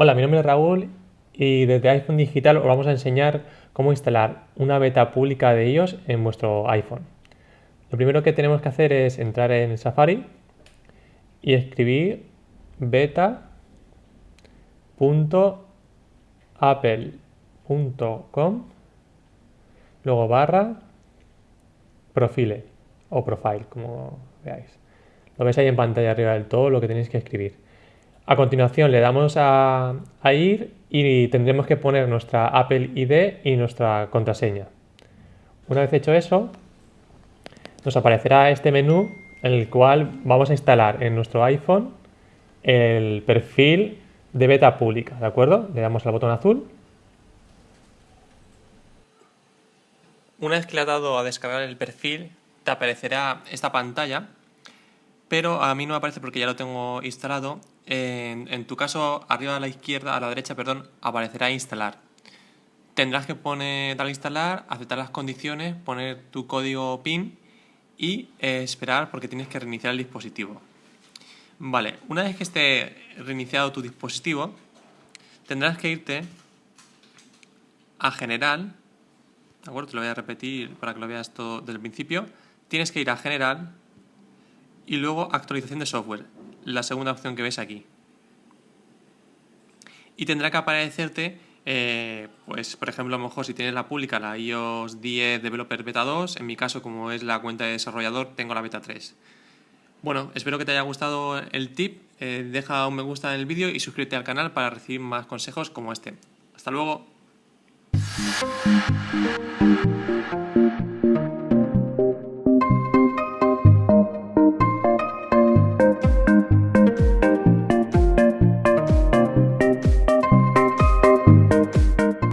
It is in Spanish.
Hola, mi nombre es Raúl y desde iPhone Digital os vamos a enseñar cómo instalar una beta pública de iOS en vuestro iPhone. Lo primero que tenemos que hacer es entrar en Safari y escribir beta.apple.com luego barra profile o profile, como veáis. Lo veis ahí en pantalla arriba del todo lo que tenéis que escribir. A continuación le damos a, ir y tendremos que poner nuestra Apple ID y nuestra contraseña. Una vez hecho eso, nos aparecerá este menú en el cual vamos a instalar en nuestro iPhone el perfil de beta pública, ¿de acuerdo? Le damos al botón azul. Una vez que le has dado a descargar el perfil, te aparecerá esta pantalla, pero a mí no me aparece porque ya lo tengo instalado en, tu caso, arriba a la izquierda, a la derecha, perdón, aparecerá instalar. Tendrás que poner, instalar, aceptar las condiciones, poner tu código PIN y esperar porque tienes que reiniciar el dispositivo. Vale, una vez que esté reiniciado tu dispositivo, tendrás que irte a General, Te lo voy a repetir para que lo veas todo desde el principio. Tienes que ir a General y luego Actualización de software la segunda opción que ves aquí. Y tendrá que aparecerte, eh, pues por ejemplo, a lo mejor si tienes la pública, la iOS 10 Developer Beta 2, en mi caso como es la cuenta de desarrollador, tengo la Beta 3. Bueno, espero que te haya gustado el tip, eh, deja un me gusta en el vídeo y suscríbete al canal para recibir más consejos como este. Hasta luego. Thank you.